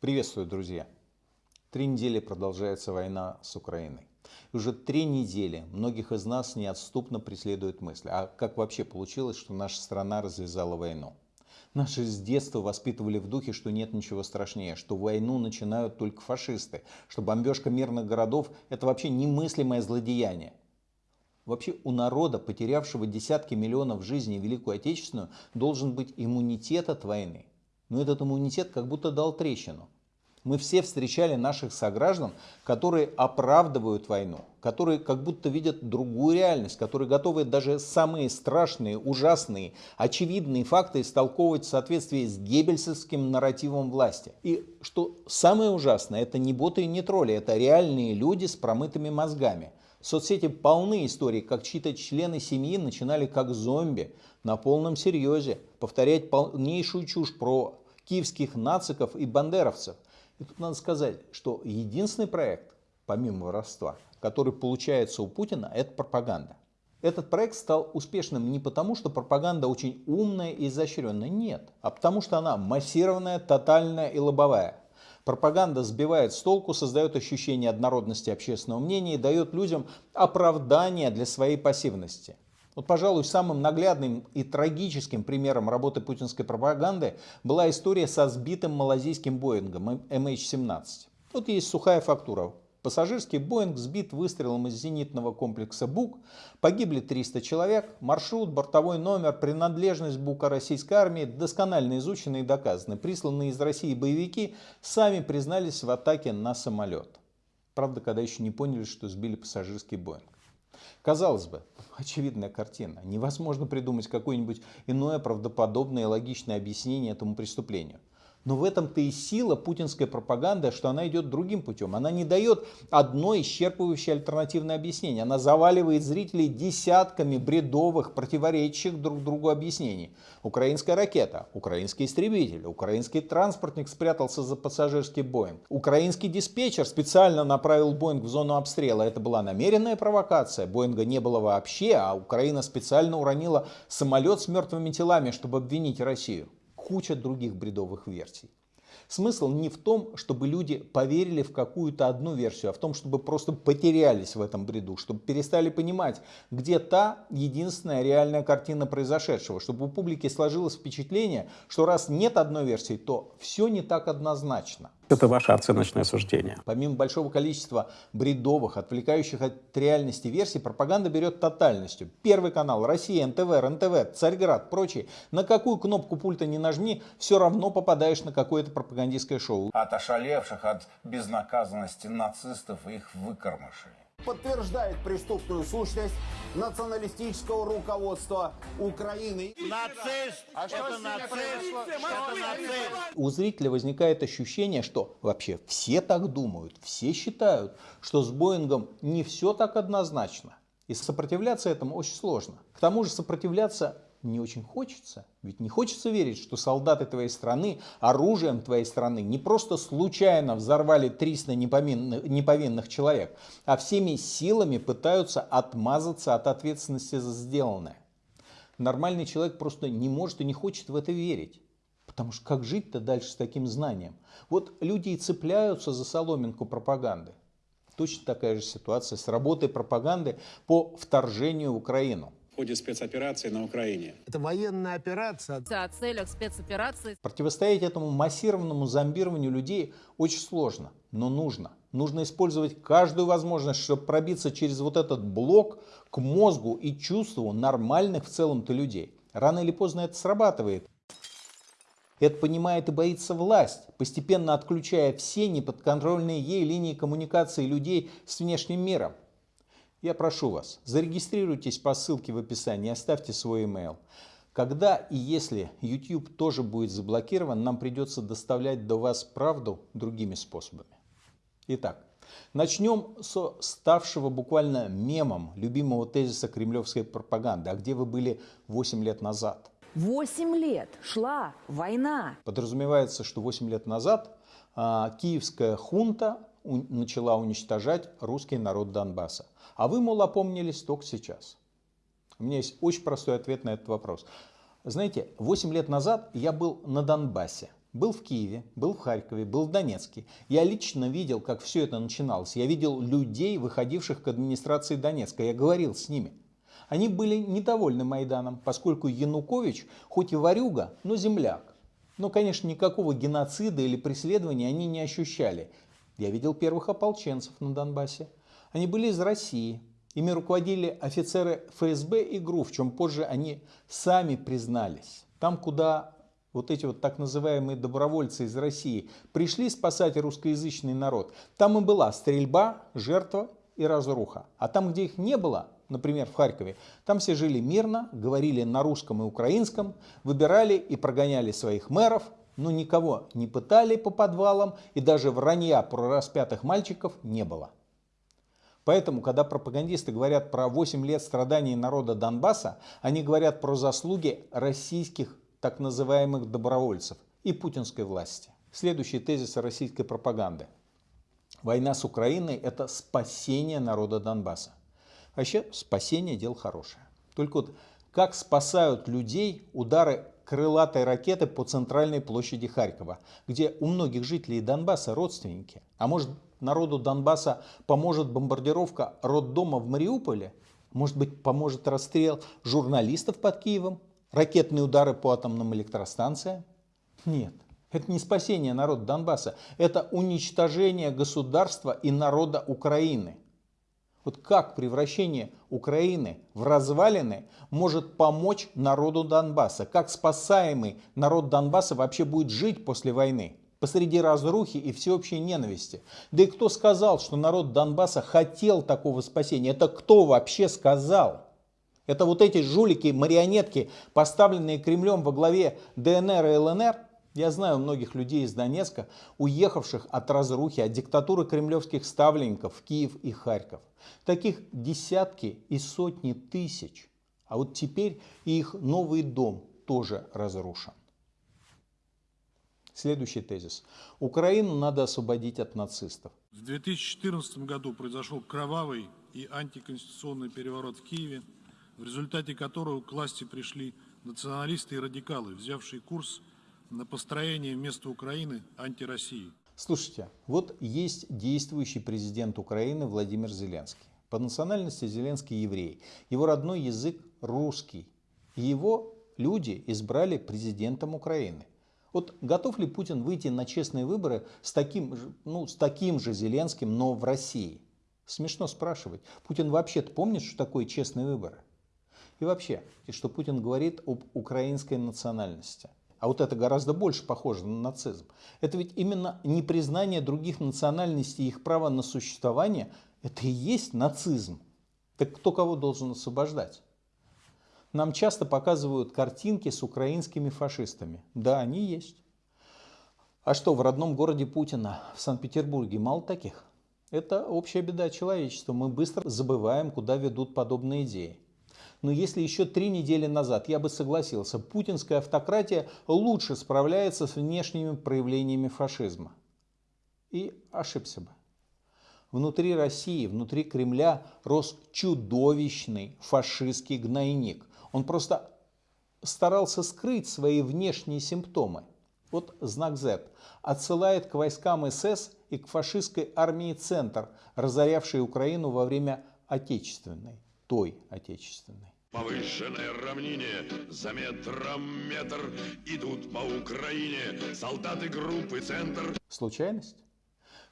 Приветствую, друзья! Три недели продолжается война с Украиной. И уже три недели многих из нас неотступно преследует мысль, а как вообще получилось, что наша страна развязала войну? Наши с детства воспитывали в духе, что нет ничего страшнее, что войну начинают только фашисты, что бомбежка мирных городов – это вообще немыслимое злодеяние. Вообще у народа, потерявшего десятки миллионов жизней Великую Отечественную, должен быть иммунитет от войны но этот иммунитет как будто дал трещину. Мы все встречали наших сограждан, которые оправдывают войну, которые как будто видят другую реальность, которые готовы даже самые страшные, ужасные, очевидные факты истолковывать в соответствии с геббельсовским нарративом власти. И что самое ужасное, это не боты и не тролли, это реальные люди с промытыми мозгами. Соцсети полны историй, как чьи-то члены семьи начинали как зомби на полном серьезе повторять полнейшую чушь про киевских нациков и бандеровцев. И тут надо сказать, что единственный проект, помимо воровства, который получается у Путина, это пропаганда. Этот проект стал успешным не потому, что пропаганда очень умная и изощренная, нет, а потому что она массированная, тотальная и лобовая. Пропаганда сбивает с толку, создает ощущение однородности общественного мнения и дает людям оправдание для своей пассивности. Вот, пожалуй, самым наглядным и трагическим примером работы путинской пропаганды была история со сбитым малазийским Боингом MH17. Вот есть сухая фактура. Пассажирский Боинг сбит выстрелом из зенитного комплекса БУК. Погибли 300 человек. Маршрут, бортовой номер, принадлежность БУКа российской армии досконально изучены и доказаны. Присланные из России боевики сами признались в атаке на самолет. Правда, когда еще не поняли, что сбили пассажирский Боинг. Казалось бы, очевидная картина. Невозможно придумать какое-нибудь иное правдоподобное и логичное объяснение этому преступлению. Но в этом-то и сила путинской пропаганды, что она идет другим путем. Она не дает одно исчерпывающее альтернативное объяснение. Она заваливает зрителей десятками бредовых, противоречащих друг другу объяснений. Украинская ракета, украинский истребитель, украинский транспортник спрятался за пассажирский Боинг. Украинский диспетчер специально направил Боинг в зону обстрела. Это была намеренная провокация. Боинга не было вообще, а Украина специально уронила самолет с мертвыми телами, чтобы обвинить Россию куча других бредовых версий. Смысл не в том, чтобы люди поверили в какую-то одну версию, а в том, чтобы просто потерялись в этом бреду, чтобы перестали понимать, где та единственная реальная картина произошедшего, чтобы у публики сложилось впечатление, что раз нет одной версии, то все не так однозначно. Это ваше оценочное суждение. Помимо большого количества бредовых, отвлекающих от реальности версий, пропаганда берет тотальностью. Первый канал, Россия, НТВ, РНТВ, Царьград, прочие. На какую кнопку пульта не нажми, все равно попадаешь на какое-то пропагандистское шоу. От ошалевших от безнаказанности нацистов и их выкормышей подтверждает преступную сущность националистического руководства Украины. Нацист! А что это нацист! Это нацист! У зрителя возникает ощущение, что вообще все так думают, все считают, что с Боингом не все так однозначно. И сопротивляться этому очень сложно. К тому же сопротивляться не очень хочется. Ведь не хочется верить, что солдаты твоей страны оружием твоей страны не просто случайно взорвали 300 неповинных, неповинных человек, а всеми силами пытаются отмазаться от ответственности за сделанное. Нормальный человек просто не может и не хочет в это верить. Потому что как жить-то дальше с таким знанием? Вот люди и цепляются за соломинку пропаганды. Точно такая же ситуация с работой пропаганды по вторжению в Украину ходе спецоперации на Украине. Это военная операция. О целях спецоперации. Противостоять этому массированному зомбированию людей очень сложно, но нужно. Нужно использовать каждую возможность, чтобы пробиться через вот этот блок к мозгу и чувству нормальных в целом-то людей. Рано или поздно это срабатывает. Это понимает и боится власть, постепенно отключая все неподконтрольные ей линии коммуникации людей с внешним миром. Я прошу вас, зарегистрируйтесь по ссылке в описании, оставьте свой email. Когда и если YouTube тоже будет заблокирован, нам придется доставлять до вас правду другими способами. Итак, начнем со ставшего буквально мемом любимого тезиса кремлевской пропаганды. А где вы были 8 лет назад? 8 лет шла война. Подразумевается, что 8 лет назад а, киевская хунта начала уничтожать русский народ Донбасса. А вы, мол, опомнились только сейчас. У меня есть очень простой ответ на этот вопрос. Знаете, 8 лет назад я был на Донбассе. был в Киеве, был в Харькове, был в Донецке. Я лично видел, как все это начиналось. Я видел людей, выходивших к администрации Донецка. Я говорил с ними. Они были недовольны Майданом, поскольку Янукович, хоть и варюга, но земляк. Но, конечно, никакого геноцида или преследования они не ощущали. Я видел первых ополченцев на Донбассе. Они были из России. Ими руководили офицеры ФСБ и ГРУ, в чем позже они сами признались. Там, куда вот эти вот так называемые добровольцы из России пришли спасать русскоязычный народ, там и была стрельба, жертва и разруха. А там, где их не было, например, в Харькове, там все жили мирно, говорили на русском и украинском, выбирали и прогоняли своих мэров, но никого не пытали по подвалам и даже вранья про распятых мальчиков не было. Поэтому, когда пропагандисты говорят про 8 лет страданий народа Донбасса, они говорят про заслуги российских так называемых добровольцев и путинской власти. Следующий тезис российской пропаганды. Война с Украиной – это спасение народа Донбасса. Вообще, спасение – дело хорошее. Только вот как спасают людей удары крылатой ракеты по центральной площади Харькова, где у многих жителей Донбасса родственники. А может, народу Донбасса поможет бомбардировка роддома в Мариуполе? Может быть, поможет расстрел журналистов под Киевом? Ракетные удары по атомным электростанциям? Нет. Это не спасение народа Донбасса, это уничтожение государства и народа Украины. Вот как превращение Украины в развалины может помочь народу Донбасса? Как спасаемый народ Донбасса вообще будет жить после войны? Посреди разрухи и всеобщей ненависти. Да и кто сказал, что народ Донбасса хотел такого спасения? Это кто вообще сказал? Это вот эти жулики, марионетки, поставленные Кремлем во главе ДНР и ЛНР – я знаю многих людей из Донецка, уехавших от разрухи, от диктатуры кремлевских ставленников в Киев и Харьков. Таких десятки и сотни тысяч. А вот теперь и их новый дом тоже разрушен. Следующий тезис. Украину надо освободить от нацистов. В 2014 году произошел кровавый и антиконституционный переворот в Киеве, в результате которого к власти пришли националисты и радикалы, взявшие курс на построение вместо Украины антироссии. Слушайте, вот есть действующий президент Украины Владимир Зеленский. По национальности Зеленский еврей. Его родной язык русский. Его люди избрали президентом Украины. Вот готов ли Путин выйти на честные выборы с таким, ну, с таким же Зеленским, но в России? Смешно спрашивать. Путин вообще-то помнит, что такое честные выборы? И вообще, что Путин говорит об украинской национальности. А вот это гораздо больше похоже на нацизм. Это ведь именно непризнание других национальностей и их права на существование, это и есть нацизм. Так кто кого должен освобождать? Нам часто показывают картинки с украинскими фашистами. Да, они есть. А что, в родном городе Путина, в Санкт-Петербурге, мало таких? Это общая беда человечества. Мы быстро забываем, куда ведут подобные идеи. Но если еще три недели назад я бы согласился, путинская автократия лучше справляется с внешними проявлениями фашизма. И ошибся бы. Внутри России, внутри Кремля рос чудовищный фашистский гнойник. Он просто старался скрыть свои внешние симптомы. Вот знак Z отсылает к войскам СС и к фашистской армии «Центр», разорявшей Украину во время Отечественной, той Отечественной. Повышенное равнение за метром метр идут по Украине солдаты группы «Центр». Случайность?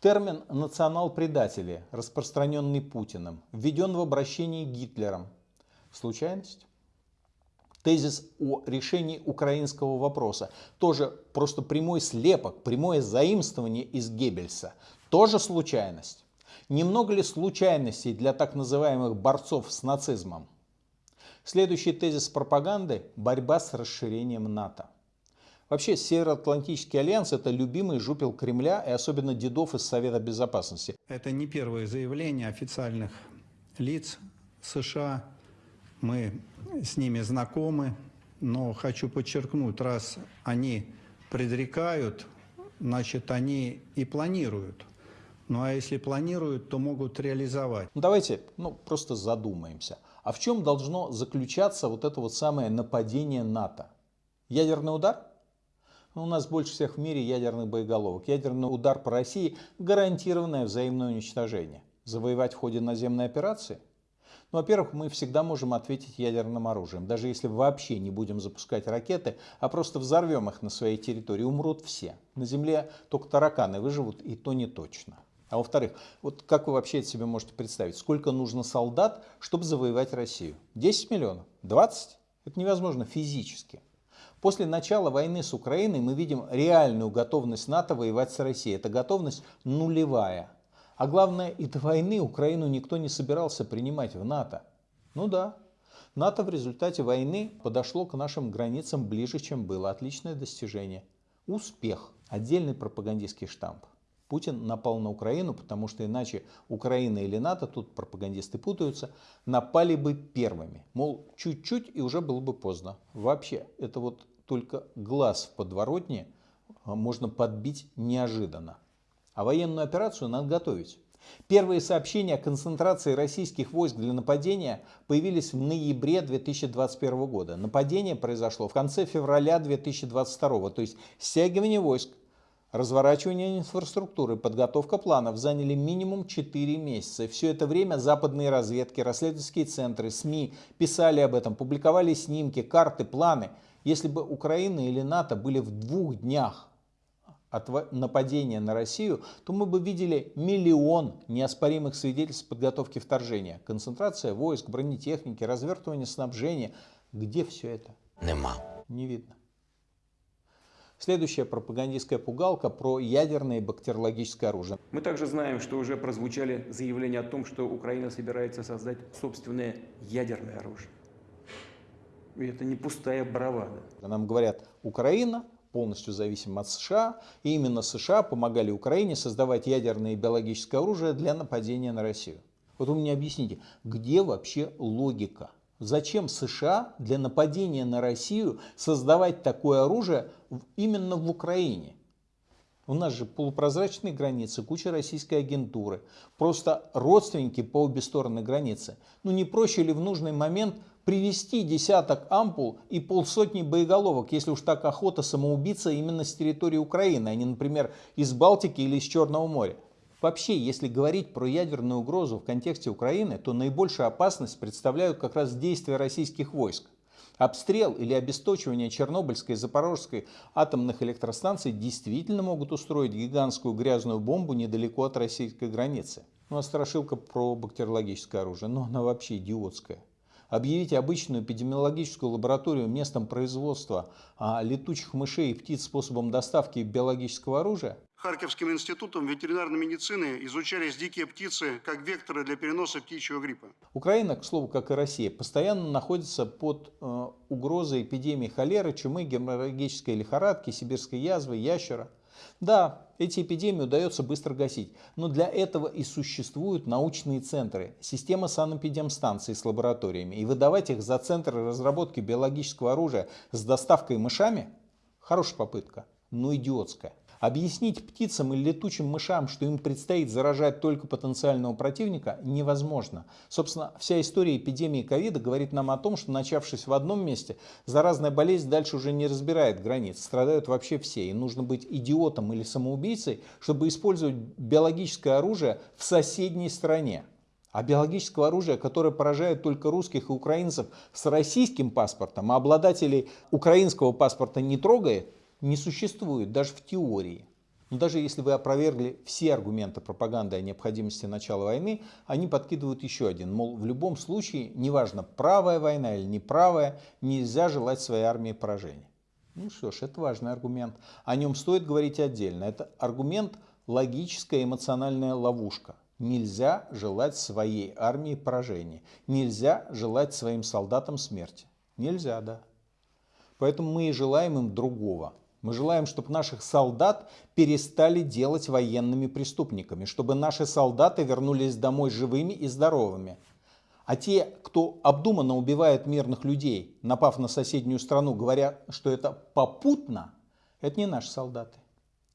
Термин «национал-предатели», распространенный Путиным, введен в обращении Гитлером. Случайность? Тезис о решении украинского вопроса, тоже просто прямой слепок, прямое заимствование из Геббельса, тоже случайность. Немного ли случайностей для так называемых борцов с нацизмом? Следующий тезис пропаганды – борьба с расширением НАТО. Вообще, Североатлантический альянс – это любимый жупел Кремля и особенно дедов из Совета Безопасности. Это не первое заявление официальных лиц США. Мы с ними знакомы, но хочу подчеркнуть, раз они предрекают, значит, они и планируют. Ну а если планируют, то могут реализовать. Ну, давайте ну, просто задумаемся – а в чем должно заключаться вот это вот самое нападение НАТО? Ядерный удар? У нас больше всех в мире ядерных боеголовок. Ядерный удар по России – гарантированное взаимное уничтожение. Завоевать в ходе наземной операции? Ну, во-первых, мы всегда можем ответить ядерным оружием. Даже если вообще не будем запускать ракеты, а просто взорвем их на своей территории, умрут все. На Земле только тараканы выживут, и то не точно. А во-вторых, вот как вы вообще это себе можете представить? Сколько нужно солдат, чтобы завоевать Россию? 10 миллионов? 20? Это невозможно физически. После начала войны с Украиной мы видим реальную готовность НАТО воевать с Россией. Эта готовность нулевая. А главное, и до войны Украину никто не собирался принимать в НАТО. Ну да, НАТО в результате войны подошло к нашим границам ближе, чем было. Отличное достижение. Успех. Отдельный пропагандистский штамп. Путин напал на Украину, потому что иначе Украина или НАТО, тут пропагандисты путаются, напали бы первыми. Мол, чуть-чуть и уже было бы поздно. Вообще, это вот только глаз в подворотне а, можно подбить неожиданно. А военную операцию надо готовить. Первые сообщения о концентрации российских войск для нападения появились в ноябре 2021 года. Нападение произошло в конце февраля 2022, то есть стягивание войск, разворачивание инфраструктуры, подготовка планов заняли минимум 4 месяца. Все это время западные разведки, расследовательские центры, СМИ писали об этом, публиковали снимки, карты, планы – если бы Украина или НАТО были в двух днях от нападения на Россию, то мы бы видели миллион неоспоримых свидетельств подготовки вторжения. Концентрация войск, бронетехники, развертывание снабжения. Где все это? Нема. Не видно. Следующая пропагандистская пугалка про ядерное и бактериологическое оружие. Мы также знаем, что уже прозвучали заявления о том, что Украина собирается создать собственное ядерное оружие. И это не пустая бравада. Нам говорят, Украина полностью зависима от США, и именно США помогали Украине создавать ядерное и биологическое оружие для нападения на Россию. Вот вы мне объясните, где вообще логика? Зачем США для нападения на Россию создавать такое оружие именно в Украине? У нас же полупрозрачные границы, куча российской агентуры, просто родственники по обе стороны границы. Ну не проще ли в нужный момент привести десяток ампул и полсотни боеголовок, если уж так охота самоубийца именно с территории Украины, а не, например, из Балтики или из Черного моря. Вообще, если говорить про ядерную угрозу в контексте Украины, то наибольшую опасность представляют как раз действия российских войск. Обстрел или обесточивание Чернобыльской и Запорожской атомных электростанций действительно могут устроить гигантскую грязную бомбу недалеко от российской границы. Ну а страшилка про бактериологическое оружие, ну она вообще идиотская объявить обычную эпидемиологическую лабораторию местом производства а, летучих мышей и птиц способом доставки биологического оружия? Харьковским институтом ветеринарной медицины изучались дикие птицы как векторы для переноса птичьего гриппа. Украина, к слову, как и Россия, постоянно находится под э, угрозой эпидемии холеры, чумы, геморрагической лихорадки, сибирской язвы, ящера – да, эти эпидемии удается быстро гасить, но для этого и существуют научные центры, система санэпидемстанций с лабораториями. И выдавать их за центры разработки биологического оружия с доставкой мышами – хорошая попытка, но идиотская. Объяснить птицам или летучим мышам, что им предстоит заражать только потенциального противника, невозможно. Собственно, вся история эпидемии ковида говорит нам о том, что начавшись в одном месте, заразная болезнь дальше уже не разбирает границ, страдают вообще все. И нужно быть идиотом или самоубийцей, чтобы использовать биологическое оружие в соседней стране. А биологического оружия, которое поражает только русских и украинцев с российским паспортом, а обладателей украинского паспорта не трогает, не существует даже в теории. Но даже если вы опровергли все аргументы пропаганды о необходимости начала войны, они подкидывают еще один. Мол, в любом случае, неважно, правая война или неправая, нельзя желать своей армии поражения. Ну что ж, это важный аргумент. О нем стоит говорить отдельно. Это аргумент логическая эмоциональная ловушка. Нельзя желать своей армии поражения. Нельзя желать своим солдатам смерти. Нельзя, да. Поэтому мы и желаем им другого. Мы желаем, чтобы наших солдат перестали делать военными преступниками, чтобы наши солдаты вернулись домой живыми и здоровыми. А те, кто обдуманно убивает мирных людей, напав на соседнюю страну, говоря, что это попутно, это не наши солдаты.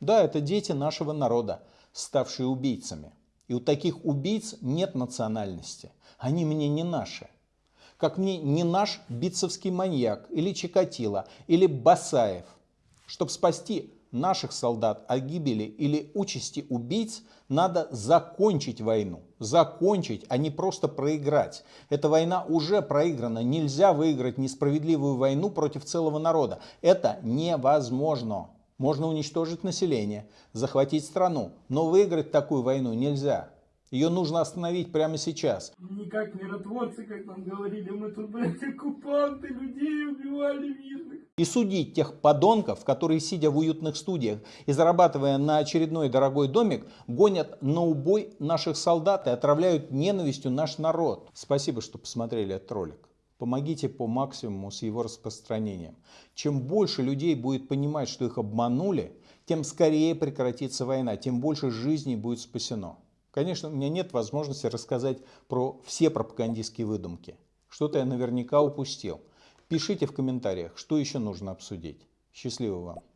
Да, это дети нашего народа, ставшие убийцами. И у таких убийц нет национальности. Они мне не наши. Как мне не наш битцевский маньяк, или Чикатило, или Басаев – Чтобы спасти наших солдат от гибели или участи убийц, надо закончить войну. Закончить, а не просто проиграть. Эта война уже проиграна. Нельзя выиграть несправедливую войну против целого народа. Это невозможно. Можно уничтожить население, захватить страну, но выиграть такую войну нельзя. Ее нужно остановить прямо сейчас. Не как миротворцы, как нам говорили, мы тут, блядь, оккупанты, людей убивали мирных. И судить тех подонков, которые, сидя в уютных студиях и зарабатывая на очередной дорогой домик, гонят на убой наших солдат и отравляют ненавистью наш народ. Спасибо, что посмотрели этот ролик. Помогите по максимуму с его распространением. Чем больше людей будет понимать, что их обманули, тем скорее прекратится война, тем больше жизней будет спасено. Конечно, у меня нет возможности рассказать про все пропагандистские выдумки. Что-то я наверняка упустил. Пишите в комментариях, что еще нужно обсудить. Счастливо вам!